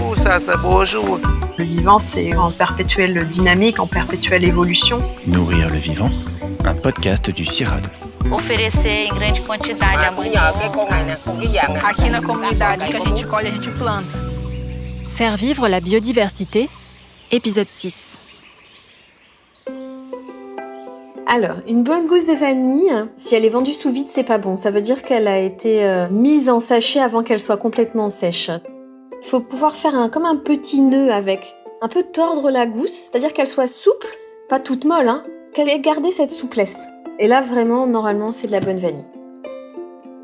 Ouh, ça, c'est beau jour. Le vivant, c'est en perpétuelle dynamique, en perpétuelle évolution. Nourrir le vivant, un podcast du CIRAD. oferecer em grande quantidade amanhã. Aqui na comunidade que a gente colhe, a gente planta. Faire vivre la biodiversité, épisode 6. Alors, une bonne gousse de vanille, si elle est vendue sous vide, c'est pas bon. Ça veut dire qu'elle a été euh, mise en sachet avant qu'elle soit complètement sèche. Il faut pouvoir faire un, comme un petit nœud avec. Un peu tordre la gousse, c'est-à-dire qu'elle soit souple, pas toute molle, hein, qu'elle ait gardé cette souplesse. Et là, vraiment, normalement, c'est de la bonne vanille.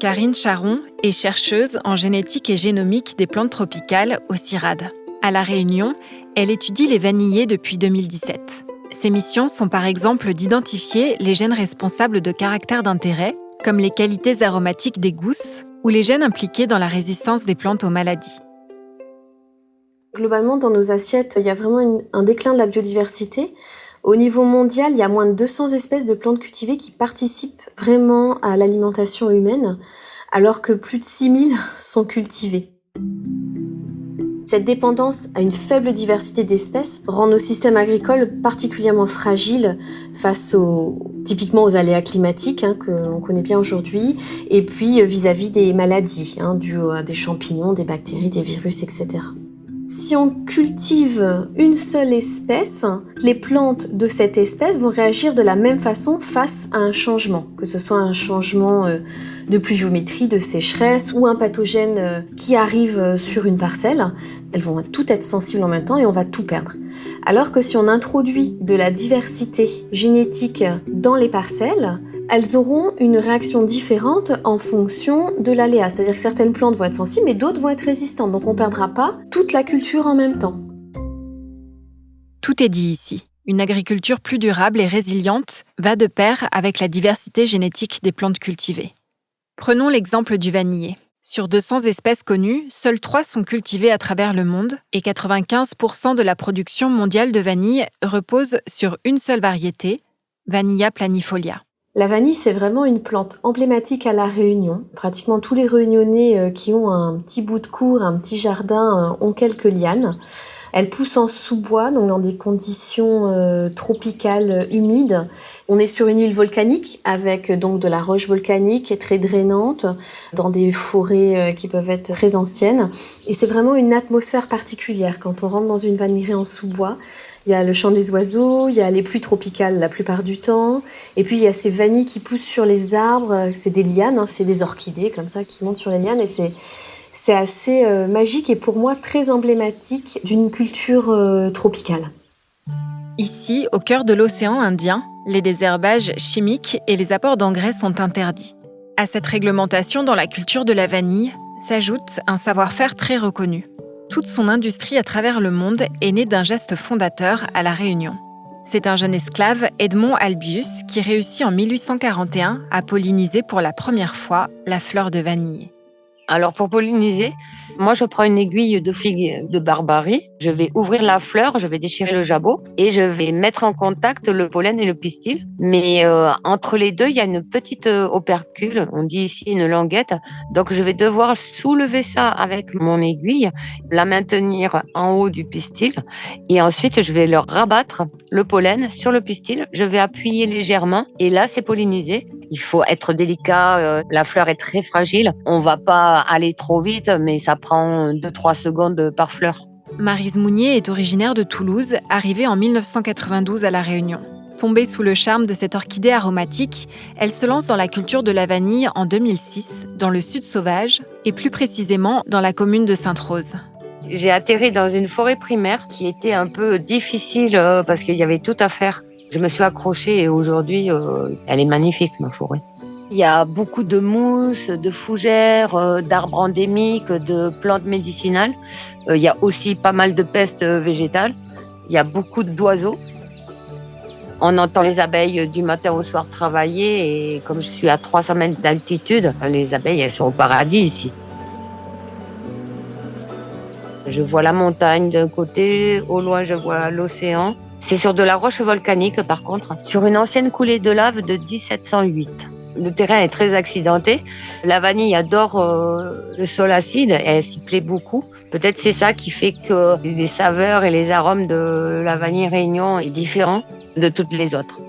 Karine Charon est chercheuse en génétique et génomique des plantes tropicales au CIRAD. À La Réunion, elle étudie les vanillés depuis 2017. Ses missions sont par exemple d'identifier les gènes responsables de caractères d'intérêt, comme les qualités aromatiques des gousses ou les gènes impliqués dans la résistance des plantes aux maladies. Globalement, dans nos assiettes, il y a vraiment un déclin de la biodiversité. Au niveau mondial, il y a moins de 200 espèces de plantes cultivées qui participent vraiment à l'alimentation humaine, alors que plus de 6000 sont cultivées. Cette dépendance à une faible diversité d'espèces rend nos systèmes agricoles particulièrement fragiles face aux, aléas climatiques hein, que l'on connaît bien aujourd'hui, et puis euh, vis-à-vis des maladies hein, dues à des champignons, des bactéries, des virus, etc. Si on cultive une seule espèce, les plantes de cette espèce vont réagir de la même façon face à un changement, que ce soit un changement euh, de pluviométrie, de sécheresse ou un pathogène euh, qui arrive euh, sur une parcelle. Elles vont toutes être sensibles en même temps et on va tout perdre. Alors que si on introduit de la diversité génétique dans les parcelles, elles auront une réaction différente en fonction de l'aléa. C'est-à-dire que certaines plantes vont être sensibles, mais d'autres vont être résistantes. Donc on ne perdra pas toute la culture en même temps. Tout est dit ici. Une agriculture plus durable et résiliente va de pair avec la diversité génétique des plantes cultivées. Prenons l'exemple du vanillé. Sur 200 espèces connues, seules 3 sont cultivées à travers le monde et 95% de la production mondiale de vanille repose sur une seule variété, Vanilla planifolia. La vanille, c'est vraiment une plante emblématique à La Réunion. Pratiquement tous les Réunionnais euh, qui ont un petit bout de cour, un petit jardin, euh, ont quelques lianes. Elle pousse en sous-bois, donc dans des conditions euh, tropicales euh, humides. On est sur une île volcanique avec euh, donc de la roche volcanique et très drainante, dans des forêts qui peuvent être très anciennes. Et c'est vraiment une atmosphère particulière quand on rentre dans une vanillerie en sous-bois. Il y a le chant des oiseaux, il y a les pluies tropicales la plupart du temps, et puis il y a ces vanilles qui poussent sur les arbres. C'est des lianes, hein, c'est des orchidées comme ça qui montent sur les lianes, et c'est c'est assez euh, magique et pour moi très emblématique d'une culture euh, tropicale. Ici, au cœur de l'océan Indien, les désherbages chimiques et les apports d'engrais sont interdits. À cette réglementation dans la culture de la vanille s'ajoute un savoir-faire très reconnu. Toute son industrie à travers le monde est née d'un geste fondateur à La Réunion. C'est un jeune esclave, Edmond Albius, qui réussit en 1841 à polliniser pour la première fois la fleur de vanille. Alors pour polliniser, moi je prends une aiguille de figue de barbarie, je vais ouvrir la fleur, je vais déchirer le jabot et je vais mettre en contact le pollen et le pistil. Mais euh, entre les deux, il y a une petite euh, opercule, on dit ici une languette. Donc je vais devoir soulever ça avec mon aiguille, la maintenir en haut du pistil et ensuite je vais leur rabattre le pollen sur le pistil. Je vais appuyer légèrement et là c'est pollinisé. Il faut être délicat, euh, la fleur est très fragile. On va pas aller trop vite, mais ça prend 2-3 secondes par fleur. Marise Mounier est originaire de Toulouse, arrivée en 1992 à La Réunion. Tombée sous le charme de cette orchidée aromatique, elle se lance dans la culture de la vanille en 2006, dans le sud sauvage, et plus précisément dans la commune de Sainte-Rose. J'ai atterri dans une forêt primaire qui était un peu difficile euh, parce qu'il y avait tout à faire. Je me suis accrochée et aujourd'hui, euh, elle est magnifique, ma forêt. Il y a beaucoup de mousses, de fougères, euh, d'arbres endémiques, de plantes médicinales. Euh, il y a aussi pas mal de pestes euh, végétales. Il y a beaucoup d'oiseaux. On entend les abeilles du matin au soir travailler et comme je suis à 300 mètres d'altitude, les abeilles, elles sont au paradis ici. Je vois la montagne d'un côté, au loin je vois l'océan. C'est sur de la roche volcanique par contre, sur une ancienne coulée de lave de 1708. Le terrain est très accidenté. La vanille adore euh, le sol acide elle s'y plaît beaucoup. Peut-être c'est ça qui fait que les saveurs et les arômes de la vanille Réunion est différent de toutes les autres.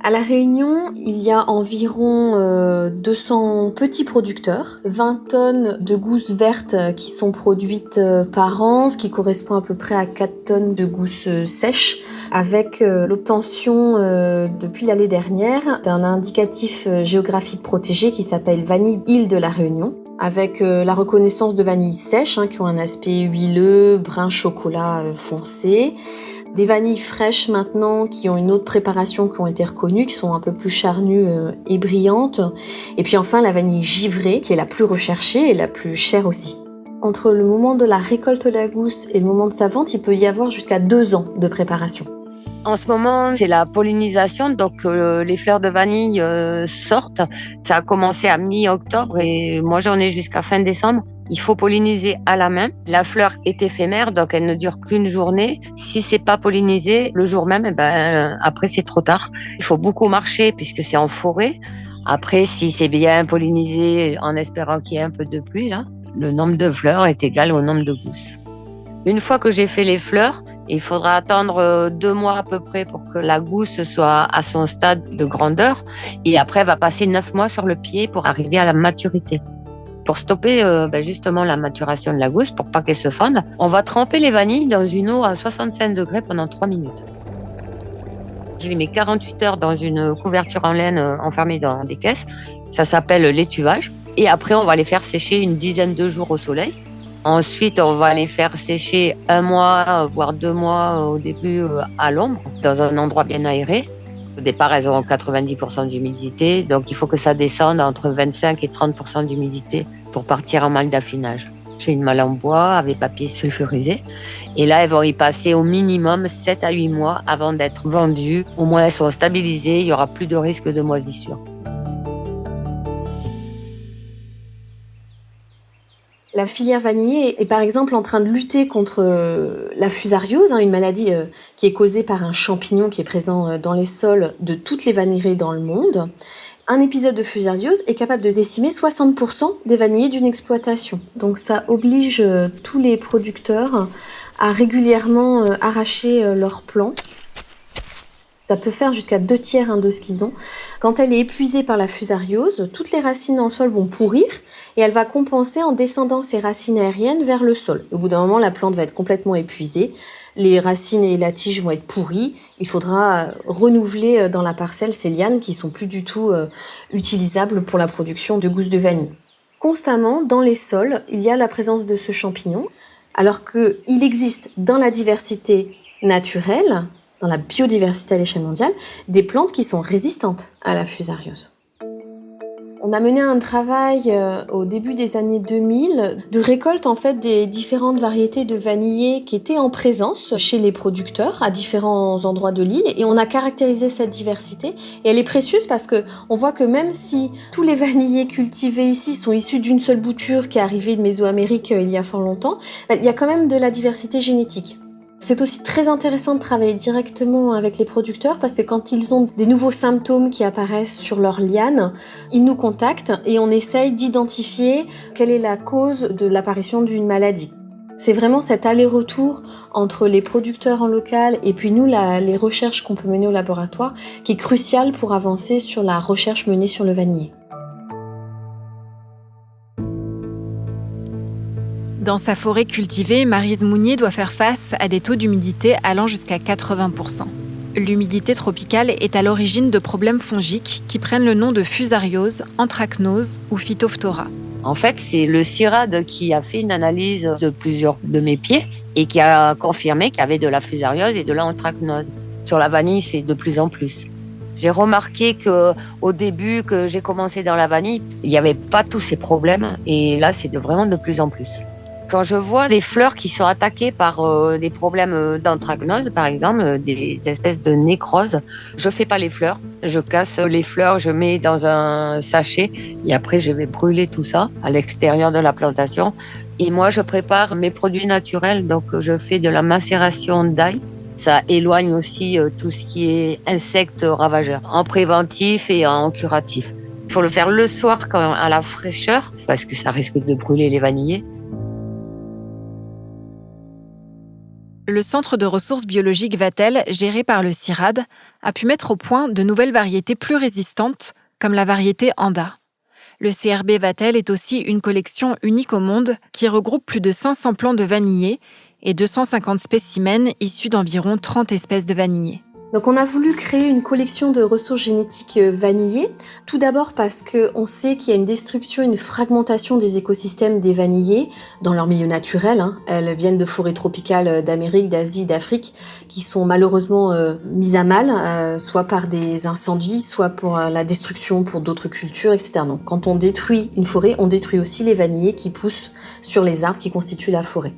À La Réunion, il y a environ 200 euh, petits producteurs, 20 tonnes de gousses vertes qui sont produites euh, par an, ce qui correspond à peu près à 4 tonnes de gousses euh, sèches, avec l'obtention depuis l'année dernière d'un indicatif géographique protégé qui s'appelle Vanille Île de La Réunion avec la reconnaissance de vanille sèche hein, qui ont un aspect huileux, brun chocolat foncé, des vanilles fraîches maintenant qui ont une autre préparation qui ont été reconnues, qui sont un peu plus charnues euh, et brillantes. Et puis enfin la vanille givrée qui est la plus recherchée et la plus chère aussi. Entre le moment de la récolte de la gousse et le moment de sa vente, il peut y avoir jusqu'à deux ans de préparation. En ce moment, c'est la pollinisation, donc euh, les fleurs de vanille euh, sortent. Ça a commencé à mi-octobre et moi j'en ai jusqu'à fin décembre. Il faut polliniser à la main. La fleur est éphémère, donc elle ne dure qu'une journée. Si c'est pas pollinisé le jour même, eh ben, après c'est trop tard. Il faut beaucoup marcher puisque c'est en forêt. Après, si c'est bien pollinisé, en espérant qu'il y ait un peu de pluie, là, le nombre de fleurs est égal au nombre de gousses. Une fois que j'ai fait les fleurs, il faudra attendre euh, deux mois à peu près pour que la gousse soit à son stade de grandeur. Et après, elle va passer neuf mois sur le pied pour arriver à la maturité pour stopper euh, ben, justement la maturation de la gousse, pour pas qu'elle se fonde, on va tremper les vanilles dans une eau à 65 degrés pendant 3 minutes. Je les mets 48 heures dans une couverture en laine euh, enfermée dans des caisses. Ça s'appelle l'étuvage. Et après, on va les faire sécher une dizaine de jours au soleil. Ensuite, on va les faire sécher un mois, voire deux mois au début euh, à l'ombre, dans un endroit bien aéré. Au départ, elles auront 90% d'humidité, donc il faut que ça descende entre 25 et 30% d'humidité pour partir en malle d'affinage. J'ai une malle en bois avec papier sulfurisé. Et là, elles vont y passer au minimum 7 à 8 mois avant d'être vendues. Au moins, elles sont stabilisées, il n'y aura plus de risque de moisissure. La filière vanillée est par exemple en train de lutter contre euh, la fusariose, hein, une maladie euh, qui est causée par un champignon qui est présent euh, dans les sols de toutes les vanilleries dans le monde un épisode de fusariose est capable de décimer 60% des vanillés d'une exploitation. Donc ça oblige tous les producteurs à régulièrement arracher leurs plants. Ça peut faire jusqu'à deux tiers hein, de ce qu'ils ont. Quand elle est épuisée par la fusariose, toutes les racines le sol vont pourrir et elle va compenser en descendant ses racines aériennes vers le sol. Au bout d'un moment, la plante va être complètement épuisée les racines et la tige vont être pourries. Il faudra euh, renouveler euh, dans la parcelle ces lianes qui sont plus du tout euh, utilisables pour la production de gousses de vanille. Constamment, dans les sols, il y a la présence de ce champignon, alors qu'il existe dans la diversité naturelle, dans la biodiversité à l'échelle mondiale, des plantes qui sont résistantes à la fusariose. On a mené un travail euh, au début des années 2000 de récolte en fait des différentes variétés de vanillés qui étaient en présence chez les producteurs à différents endroits de l'île et on a caractérisé cette diversité et elle est précieuse parce que on voit que même si tous les vanillés cultivés ici sont issus d'une seule bouture qui est arrivée de Mésoamérique euh, il y a fort longtemps, il y a quand même de la diversité génétique. C'est aussi très intéressant de travailler directement avec les producteurs parce que quand ils ont des nouveaux symptômes qui apparaissent sur leur liane, ils nous contactent et on essaye d'identifier quelle est la cause de l'apparition d'une maladie. C'est vraiment cet aller-retour entre les producteurs en local et puis nous, les recherches qu'on peut mener au laboratoire qui est crucial pour avancer sur la recherche menée sur le vanillé. Dans sa forêt cultivée, Marise Mounier doit faire face à des taux d'humidité allant jusqu'à 80%. L'humidité tropicale est à l'origine de problèmes fongiques qui prennent le nom de fusariose, anthracnose ou phytophthora. En fait, c'est le CIRAD qui a fait une analyse de plusieurs de mes pieds et qui a confirmé qu'il y avait de la fusariose et de l'anthracnose. Sur la vanille, c'est de plus en plus. J'ai remarqué que au début que j'ai commencé dans la vanille, il n'y avait pas tous ces problèmes et là, c'est vraiment de plus en plus. Quand je vois les fleurs qui sont attaquées par euh, des problèmes euh, d'anthracnose, par exemple, euh, des espèces de nécrose, je fais pas les fleurs. Je casse les fleurs, je mets dans un sachet et après je vais brûler tout ça à l'extérieur de la plantation. Et moi, je prépare mes produits naturels. Donc, je fais de la macération d'ail Ça éloigne aussi tout ce qui est insectes ravageurs, en préventif et en curatif. Il faut le faire le soir quand à la fraîcheur, parce que ça risque de brûler les vanillés. Le Centre de ressources biologiques Vatel, géré par le CIRAD, a pu mettre au point de nouvelles variétés plus résistantes, comme la variété Anda. Le CRB Vatel est aussi une collection unique au monde qui regroupe plus de 500 plants de vanillés et 250 spécimens issus d'environ 30 espèces de vanillés. Donc on a voulu créer une collection de ressources génétiques euh, vanillées, tout d'abord parce qu'on sait qu'il y a une destruction, une fragmentation des écosystèmes des vanillés dans leur milieu naturel. Hein. Elles viennent de forêts tropicales euh, d'Amérique, d'Asie, d'Afrique, qui sont malheureusement euh, mises à mal, soit par des incendies, soit pour la destruction pour d'autres cultures, etc. Donc quand on détruit une forêt, on détruit aussi les vanillés qui poussent sur les arbres qui constituent la forêt.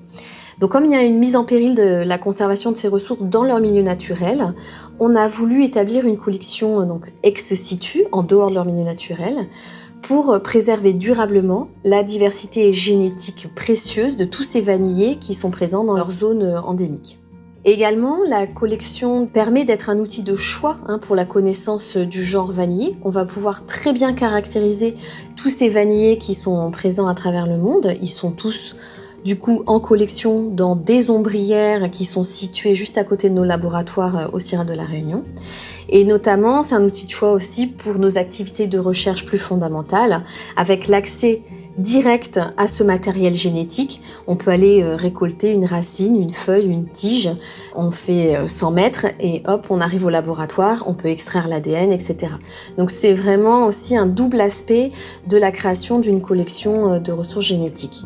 Donc comme il y a une mise en péril de la conservation de ces ressources dans leur milieu naturel, on a voulu établir une collection euh, ex situ, en dehors de leur milieu naturel, pour préserver durablement la diversité génétique précieuse de tous ces vanillés qui sont présents dans leur zone euh, endémique. Également, la collection permet d'être un outil de choix hein, pour la connaissance du genre vanillé. On va pouvoir très bien caractériser tous ces vanillés qui sont présents à travers le monde. Ils sont tous du coup en collection dans des ombrières qui sont situées juste à côté de nos laboratoires euh, au CIRA de la Réunion. Et notamment, c'est un outil de choix aussi pour nos activités de recherche plus fondamentales, avec l'accès direct à ce matériel génétique. On peut aller euh, récolter une racine, une feuille, une tige. On fait 100 euh, mètres et hop, on arrive au laboratoire, on peut extraire l'ADN, etc. Donc c'est vraiment aussi un double aspect de la création d'une collection de ressources génétiques.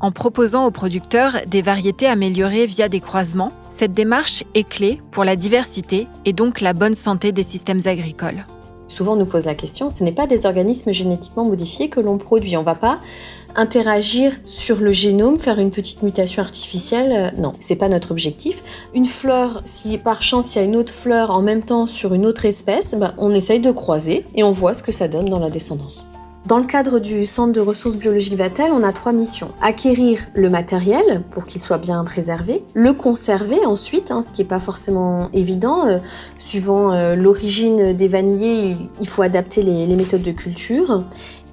En proposant aux producteurs des variétés améliorées via des croisements, cette démarche est clé pour la diversité et donc la bonne santé des systèmes agricoles. Souvent on nous pose la question, ce n'est pas des organismes génétiquement modifiés que l'on produit. On ne va pas interagir sur le génome, faire une petite mutation artificielle. Euh, non, c'est pas notre objectif. Une fleur, si par chance il y a une autre fleur en même temps sur une autre espèce, ben, on essaye de croiser et on voit ce que ça donne dans la descendance. Dans le cadre du Centre de ressources biologiques Vatel, on a trois missions. Acquérir le matériel pour qu'il soit bien préservé, le conserver ensuite, hein, ce qui n'est pas forcément évident. Euh, suivant euh, l'origine des vanillés, il faut adapter les, les méthodes de culture.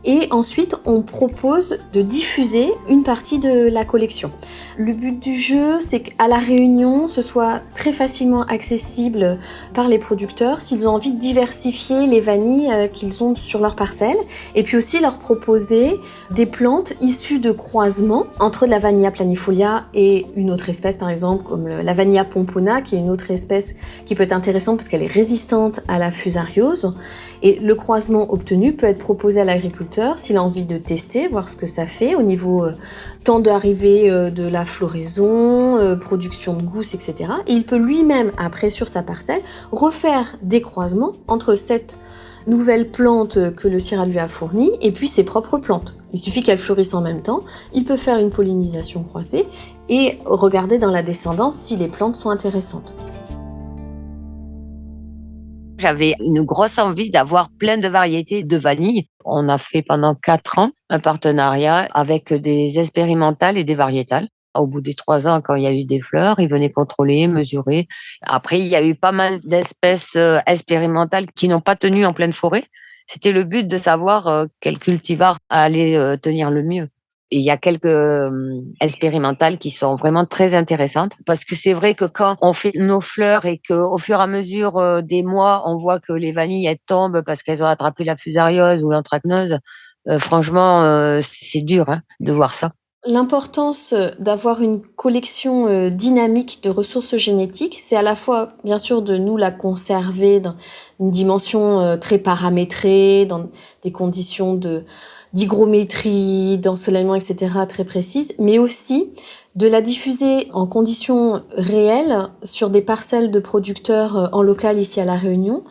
Et ensuite, on propose de diffuser une partie de la collection. Le but du jeu, c'est qu'à la réunion, ce soit très facilement accessible par les producteurs s'ils ont envie de diversifier les vanilles euh, qu'ils ont sur leur parcelle. Et puis aussi leur proposer des plantes issues de croisements entre la vanilla planifolia et une autre espèce, par exemple, comme la vanilla pompona, qui est une autre espèce qui peut être intéressante parce qu'elle est résistante à la fusariose. Et le croisement obtenu peut être proposé à l'agriculteur s'il a envie de tester, voir ce que ça fait au niveau euh, temps d'arrivée euh, de la floraison, euh, production de gousses, etc. Et il peut lui-même, après sur sa parcelle, refaire des croisements entre cette nouvelle plante que le CIRA lui a fournie et puis ses propres plantes. Il suffit qu'elles fleurissent en même temps, il peut faire une pollinisation croisée et regarder dans la descendance si les plantes sont intéressantes. J'avais une grosse envie d'avoir plein de variétés de vanille. On a fait pendant quatre ans un partenariat avec des expérimentales et des variétales. Au bout des trois ans, quand il y a eu des fleurs, ils venaient contrôler, mesurer. Après, il y a eu pas mal d'espèces euh, expérimentales qui n'ont pas tenu en pleine forêt. C'était le but de savoir euh, quel cultivar allait euh, tenir le mieux il y a quelques euh, expérimentales qui sont vraiment très intéressantes parce que c'est vrai que quand on fait nos fleurs et qu'au fur et à mesure euh, des mois, on voit que les vanilles tombent parce qu'elles ont attrapé la fusariose ou l'anthracnose, euh, franchement, c'est dur hein, de voir ça. L'importance d'avoir une collection dynamique de ressources génétiques, c'est à la fois, bien sûr, de nous la conserver dans une dimension très paramétrée, dans des conditions de, d'hygrométrie, d'ensoleillement, etc. très précises, mais aussi de la diffuser en conditions réelles sur des parcelles de producteurs euh, en local ici à La Réunion,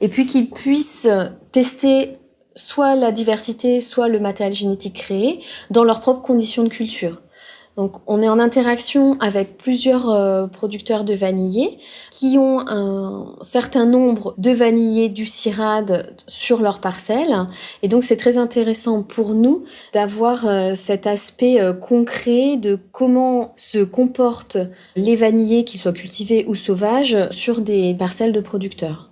et puis qu'ils puissent tester soit la diversité, soit le matériel génétique créé dans leurs propres conditions de culture. Donc on est en interaction avec plusieurs euh, producteurs de vanillés qui ont un certain nombre de vanillés du CIRAD sur leur parcelle. Et donc c'est très intéressant pour nous d'avoir euh, cet aspect euh, concret de comment se comportent les vanillés, qu'ils soient cultivés ou sauvages, sur des parcelles de producteurs.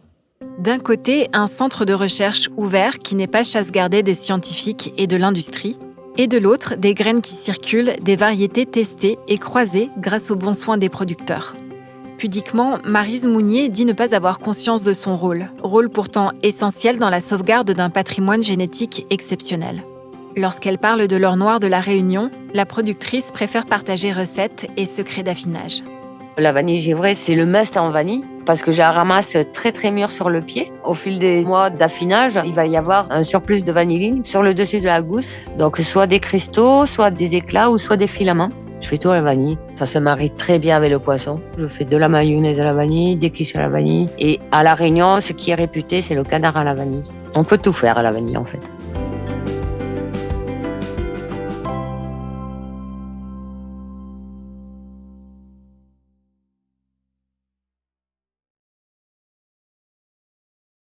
D'un côté, un centre de recherche ouvert qui n'est pas chasse gardée des scientifiques et de l'industrie, et de l'autre, des graines qui circulent, des variétés testées et croisées grâce aux bons soins des producteurs. Pudiquement, Marise Mounier dit ne pas avoir conscience de son rôle, rôle pourtant essentiel dans la sauvegarde d'un patrimoine génétique exceptionnel. Lorsqu'elle parle de l'or noir de la Réunion, la productrice préfère partager recettes et secrets d'affinage. La vanille givrée, c'est le must en vanille parce que je la ramasse très très mûre sur le pied. Au fil des mois d'affinage, il va y avoir un surplus de vanilline sur le dessus de la gousse. Donc soit des cristaux, soit des éclats ou soit des filaments. Je fais tout à la vanille. Ça se marie très bien avec le poisson. Je fais de la mayonnaise à la vanille, des quiches à la vanille. Et à La Réunion, ce qui est réputé, c'est le canard à la vanille. On peut tout faire à la vanille en fait.